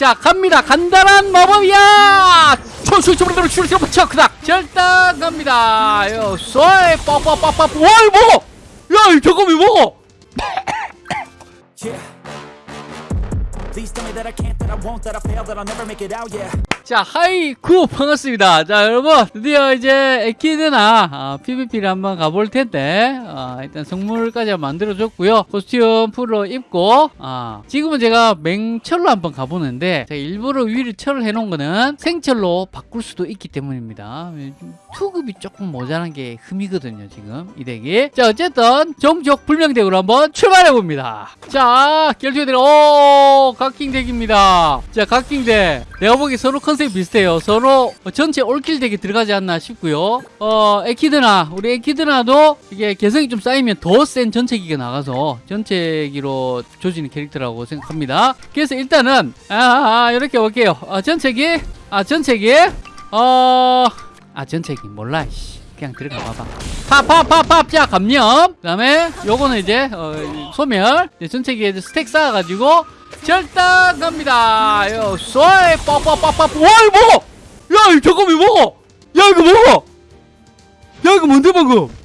자 갑니다. 간단한 마법이야! 초수초로 출시로 붙여 그닥! 절단 갑니다. 요 쏘이 뻑뻑뻑뻑 와이 먹어? 야 저거 왜 먹어 자 하이쿠 반갑습니다. 자 여러분 드디어 이제 에키드나 아, PVP를 한번 가볼 텐데 아, 일단 성물까지 만들어 줬고요. 코스튬 풀로 입고 아, 지금은 제가 맹철로 한번 가보는데 제가 일부러 위를 철을 해놓은 거는 생철로 바꿀 수도 있기 때문입니다. 좀 투급이 조금 모자란 게 흠이거든요 지금 이 덱이. 자 어쨌든 정적 불명덱으로 한번 출발해 봅니다. 자 결투에 오각 킹 덱입니다. 자 각킹 덱. 내가 보기 서로 컨셉이 비슷해요. 서로 전체 all kill 덱에 들어가지 않나 싶고요. 어 에키드나 우리 에키드나도 이게 개성이 좀 쌓이면 더 센 전체기가 나가서 전체기로 조지는 캐릭터라고 생각합니다. 그래서 일단은 아, 아, 아 이렇게 볼게요. 어, 전체기? 아 전체기? 어... 아 전체기 몰라 씨. 그냥 들어가 봐봐. 팝팝팝팝! 자 감염! 그 다음에 요거는 이제 어, 소멸. 이제 전체기에 스택 쌓아가지고 절단 갑니다. 요 쏘이! 뻑뻑뻑뻑 와 이거 먹어! 야 이거 저거 왜 먹어! 야 이거 먹어! 야 이거 뭔데 방금?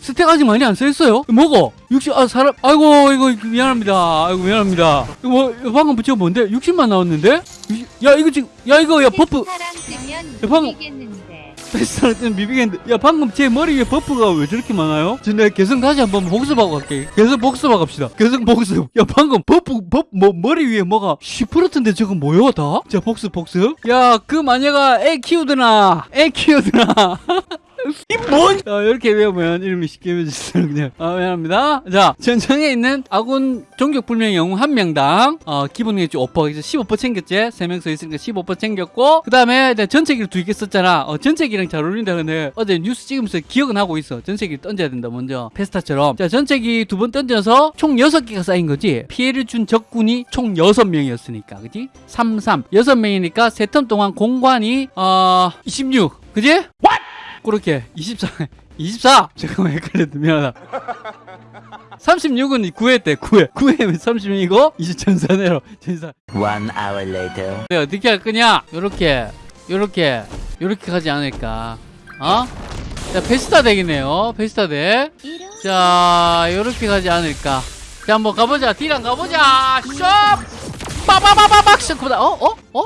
스택 아직 많이 안 써있어요? 먹어! 60, 아 사람 아이고 이거 미안합니다. 아이고 미안합니다. 이거 뭐 이거 방금 붙여 뭔데? 60만 나왔는데? 60, 야 이거 지금 야 이거 야 버프! 야, 방금-. 패스할 때는 비비겠는데. 야 방금 제 머리 위에 버프가 왜 저렇게 많아요? 저 내가 개성 다시 한번 복습하고 갈게. 개성 복습하고 갑시다. 개성 복습. 야 방금 버프 버프 뭐 머리 위에 뭐가 쉬프르트인데 저거 뭐야 다? 자 복습 복습. 야 그 마녀가 애 키우드나. 애 키우드나 이뭔? 자 이렇게 외우면 이름이 쉽게 외워졌어요. 그냥. 아 미안합니다. 자 전청에 있는 아군 종족불명 영웅 한 명당 어 기본이 5% 그래서 15% 챙겼지? 3명 서 있으니까 15% 챙겼고 그 다음에 전체기를 두 개 썼잖아. 어 전체기랑 잘 어울린다 근데 어제 뉴스 찍으면서 기억은 하고 있어. 전체기 던져야 된다 먼저. 페스타처럼. 자 전체기 두 번 던져서 총 6개가 쌓인 거지? 피해를 준 적군이 총 6명이었으니까 그지? 3 3 6명이니까 세턴 동안 공관이 어 26 그지 그렇게 24 24 잠깐만 헷갈렸다 미안하다. 36은 9회 때 9회. 9회면 36이고? 이제 전산으로. 전산. One hour later. 네, 어떻게 할 거냐? 요렇게 요렇게 요렇게 가지 않을까? 어? 자 페스타 덱이네요. 페스타 덱자 요렇게 가지 않을까? 자 한번 가보자. 딜랑 가보자. 숍! 빠바바바박! 쇼크보다 어? 어? 어?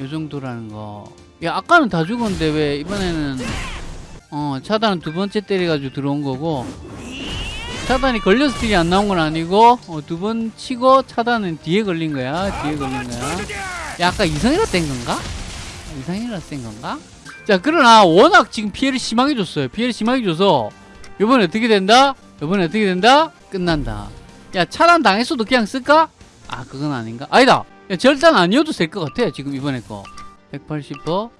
요 정도라는 거 야 아까는 다 죽었는데 왜 이번에는 어 차단은 두 번째 때려가지고 들어온 거고 차단이 걸려서 딜이 안 나온 건 아니고 어, 두 번 치고 차단은 뒤에 걸린 거야 뒤에 걸린 거야 야 아까 이성이라 뗀 건가? 이성이라 뗀 건가? 자 그러나 워낙 지금 피해를 심하게 줬어요 피해를 심하게 줘서 이번에 어떻게 된다? 이번에 어떻게 된다? 끝난다 야 차단 당했어도 그냥 쓸까? 아 그건 아닌가? 아니다 야 절단 아니어도 될 것 같아 지금 이번에 거 180%?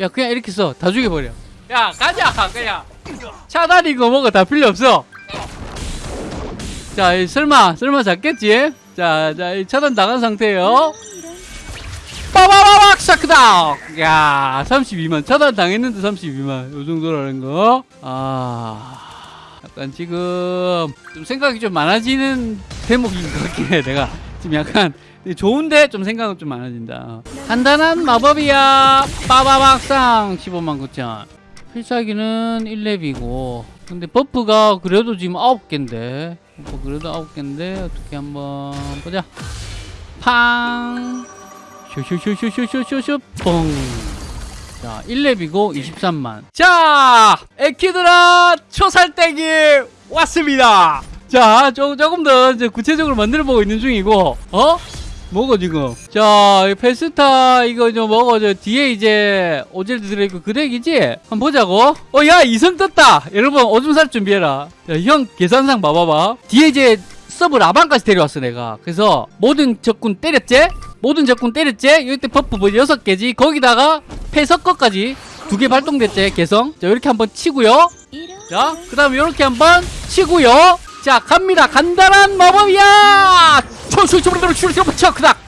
야 그냥 이렇게 써 다 죽여버려 야 가자 그냥 차단이고 뭐가 다 필요 없어 자이 설마 설마 잡겠지? 자, 자, 이 차단 나간 상태예요. 빠바바박 샤크다. 야, 32만 차단 당했는데 32만 요 정도라는 거. 아, 약간 지금 좀 생각이 좀 많아지는 대목인 것 같긴 해. 내가 지금 약간 좋은데 좀 생각은 좀 많아진다. 간단한 마법이야. 빠바박상 15만 9천. 필살기는 1렙이고 근데 buff가 그래도 지금 9개인데 buff 그래도 9개인데 어떻게 한번 보자 팡 쇼쇼쇼쇼쇼쇼쇼 뻥자 1렙이고 23만 자 에키드라 초살떼기 왔습니다 자 조, 조금 더 이제 구체적으로 만들어 보고 있는 중이고 어? 뭐고 지금. 자이 페스타 이거 좀 먹어. 저 뒤에 이제 오젤드 들어있고 그 덱이지? 한번 보자고. 어 야 이성 떴다. 여러분 오줌 살 준비해라. 야, 형 계산상 봐봐봐. 뒤에 이제 서브 라방까지 데려왔어 내가. 그래서 모든 적군 때렸지? 모든 적군 때렸지? 이때 버프 뭐 여섯 개지? 거기다가 패석거까지 두 개 발동됐지 개성? 자 이렇게 한번 치고요. 자, 그 다음에 이렇게 한번 치고요. 자, 갑니다. 간단한 마법이야! 초수초로 출시로 붙여, 그닥!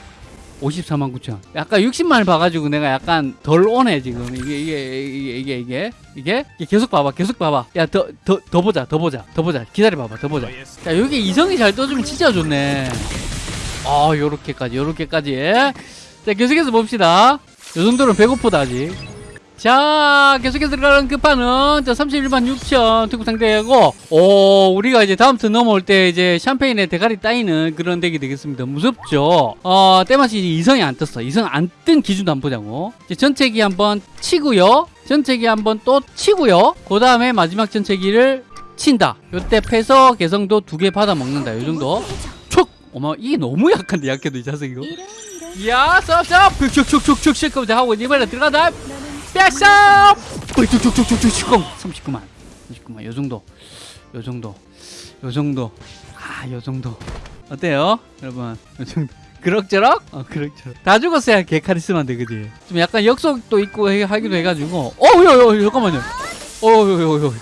54만 9천. 약간 60만을 봐가지고 내가 약간 덜 오네, 지금. 이게, 이게, 이게, 이게, 이게. 이게? 이게 계속 봐봐, 계속 봐봐. 야, 더, 더, 더 보자, 더 보자, 더 보자. 기다려봐봐, 더 보자. 자, 여기 이성이 잘 떠주면 진짜 좋네. 어 요렇게까지 요렇게까지 자 계속해서 봅시다 요 정도는 배고프다 아직 자 계속해서 들어가는 끝판은 자 31만 6천 특급 상대고 오 우리가 이제 다음 턴 넘어올 때 이제 샴페인에 대가리 따이는 그런 덱이 되겠습니다. 무섭죠? 어 때마치 이제 이성이 안 떴어. 이성 안 뜬 기준도 한번 보자고. 이제 전체기 한번 치고요. 전체기 한번 또 치고요. 그 다음에 마지막 전체기를 친다. 요때 패서 개성도 두 개 받아 먹는다. 요 정도. 촉! 어머 이게 너무 약한데 약해도 이 자석 이거 야 쌉쌉 슉슉슉슉슉슉 하고 하고 이번에 들어가다 백삽 쭉쭉쭉쭉쭉 39만. 39만. 요 정도. 요 정도. 요 정도. 아 요 정도. 어때요? 여러분. 요 정도. 그럭저럭? 어 그럭저럭. 다 죽었어야 개 카리스마인데 그지? 좀 약간 역속도 있고 해- 하기도 해가지고. 어여여 잠깐만요. 어여여여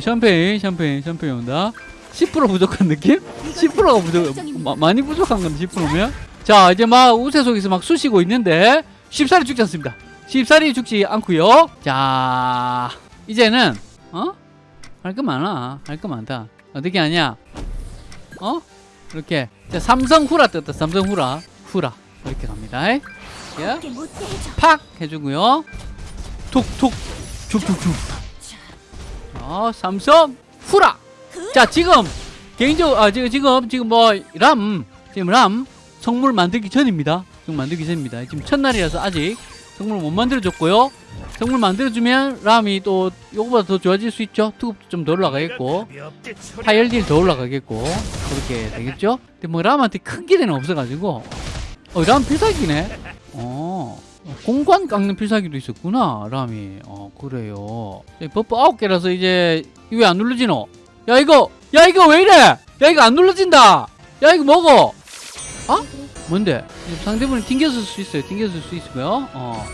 샴페인 샴페인 샴페인 온다. 10% 부족한 느낌? 10%가 부족 마, 많이 부족한 건데 10%면? 자 이제 막 우세 속에서 막 쑤시고 있는데 쉽사리 죽지 않습니다 쉽사리 죽지 않고요. 자 이제는 어? 할 거 많아. 할 거 많다. 어떻게 하냐? 어? 이렇게. 자 삼성 후라 떴다. 삼성 후라. 후라. 이렇게 갑니다. 예? 팍! 해주고요. 툭툭. 툭툭툭. 자 삼성 후라. 자 지금 개인적으로 아 지금 지금 지금 뭐 람. 지금 람. 성물 만들기 전입니다. 지금 만들기 전입니다. 지금 첫날이라서 아직 성물 못 만들어줬고요. 성물 만들어주면 람이 또 요거보다 더 좋아질 수 있죠. 투급도 좀 더 올라가겠고. 파열딜 더 올라가겠고. 그렇게 되겠죠? 근데 뭐 람한테 큰 기대는 없어가지고. 어람 필살기네? 어. 공관 깎는 필살기도 있었구나 람이. 어 그래요. 이 buff 아홉 개라서 이제 이거 왜안 눌러지노? 야 이거! 야 이거 왜 이래? 야 이거 안 눌러진다! 야 이거 먹어! 어? 뭔데? 상대분이 튕겼을 수 있어요. 튕겼을 수 있고요. 어.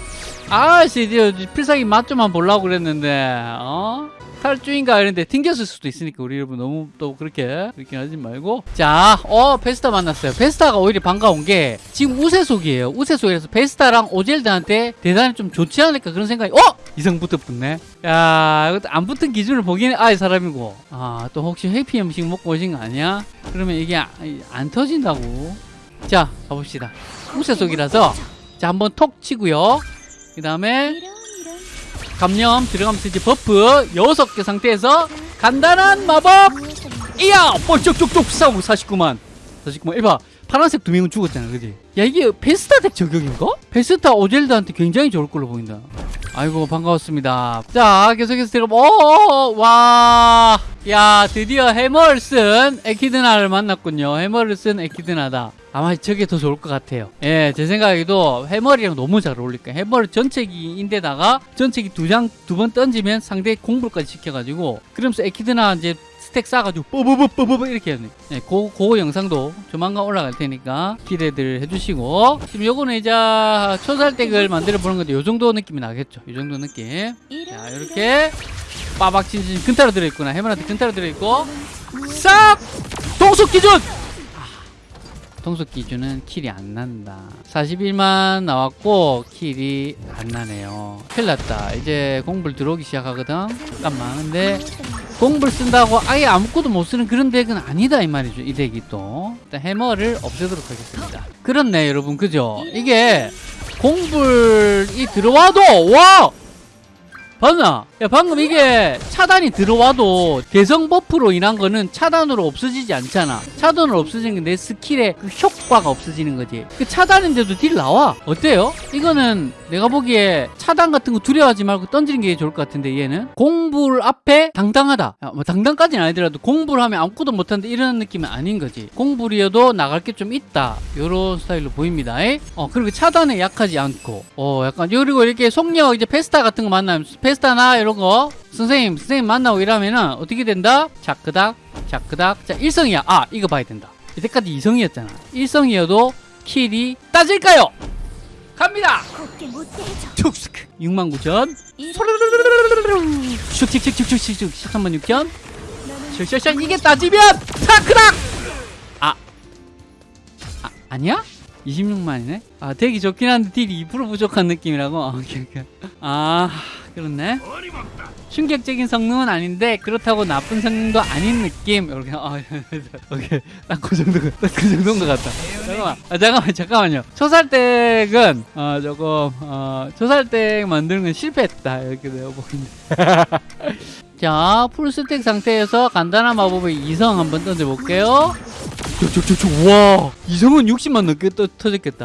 아씨 이제 필살기 맛 좀만 보려고 그랬는데 어? 탈주인가 이런데 튕겼을 수도 있으니까 우리 여러분 너무 또 그렇게 그렇게 하지 말고. 자 어 페스타 만났어요. 페스타가 오히려 반가운 게 지금 우세속이에요. 우세속이라서 페스타랑 오젤드한테 대단히 좀 좋지 않을까 그런 생각이 어? 이성부터 붙네. 야 이것도 안 붙은 기준을 보기에는 아이 사람이고. 아 또 혹시 해피 음식 먹고 오신 거 아니야? 그러면 이게 안, 안 터진다고 자 가봅시다. 우세속이라서. 자 한번 톡 치고요. 그 다음에 감염 들어가면서 이제 버프 여섯 개 상태에서 간단한 마법! 이야 뻘쭉쭉쭉 싸우고 49만 49만 이봐 파란색 두 명은 죽었잖아 그지? 야 이게 베스타 덱 저격인가? 베스타 오젤드한테 굉장히 좋을 걸로 보인다. 아이고 반가웠습니다. 자 계속해서 들어가 오와야 드디어 해머를 쓴 에키드나를 만났군요. 해머를 쓴 에키드나다. 아마 저게 더 좋을 것 같아요. 예 제 생각에도 해머리랑 너무 잘 어울릴까. 해머를 전체기인데다가 전체기 두 장 두 번 던지면 상대 공불까지 시켜가지고 그러면서 에키드나 이제 스택 쌓아가지고 뽀뽀뽀뽀뽀 이렇게 하네. 네, 고, 그 영상도 조만간 올라갈 테니까 기대들 해주시고. 지금 요거는 이제 초살댁을 만들어 보는 건데 요 정도 느낌이 나겠죠? 요 정도 느낌. 자 이렇게 빠박 친친 근타로 들어있구나. 해머한테 근타로 들어있고. 싹! 동속 기준 아, 동속 기준은 킬이 안 난다. 41만 나왔고 킬이 안 나네요. 큰일 났다. 이제 공불 들어오기 시작하거든. 잠깐만. 근데 공불 쓴다고 아예 아무것도 못 쓰는 그런 덱은 아니다 이 말이죠. 이 덱이 또. 일단 해머를 없애도록 하겠습니다. 그렇네 여러분. 그죠? 이게 공불이 들어와도 와 봤나? 야 방금 이게 차단이 들어와도 개성 buff로 인한 거는 차단으로 없어지지 않잖아. 차단으로 없어지는 게 내 스킬의 그 효과가 없어지는 거지. 그 차단인데도 deal 나와. 어때요? 이거는 내가 보기에 차단 같은 거 두려워하지 말고 던지는 게 좋을 것 같은데 얘는? 공불 앞에 당당하다. 야, 뭐 당당까지는 아니더라도 공불 하면 아무것도 못하는데 이런 느낌은 아닌 거지. 공불이어도 나갈 게 좀 있다. 요런 스타일로 보입니다. 에? 어 그리고 차단에 약하지 않고. 어 약간 그리고 이렇게 속력 이제 페스타 같은 거 만나면 페스타나 이런 거 선생님 선생님 만나고 이러면은 어떻게 된다? 자크닥 자크닥 자 일성이야 아 이거 봐야 된다 이때까지 이성이었잖아 일성이어도 킬이 따질까요? 갑니다 곱게 못해줘 툭스크 6만 9천 이런 슉슉슉슉슉슉 13만 6천 너는 슉슉슉 이게 따지면 타크닥 아, 아 아니야? 26만이네? 아 되게 좋긴 한데 딜이 2% 부족한 느낌이라고? 아, 오케이, 오케이. 아 그렇네. 충격적인 성능은 아닌데 그렇다고 나쁜 성능도 아닌 느낌. 이렇게 아, 오케이. 딱그 정도, 딱그 정도인 것 같다. 잠깐만, 아, 잠깐만, 잠깐만요. 초살댁은 어 조금 어 초살댁 만드는 건 실패했다 이렇게 내가 보이는데. 자, 풀스택 상태에서 간단한 마법의 이성 한번 던져볼게요. 와 이성은 60만 넘게 떠, 터졌겠다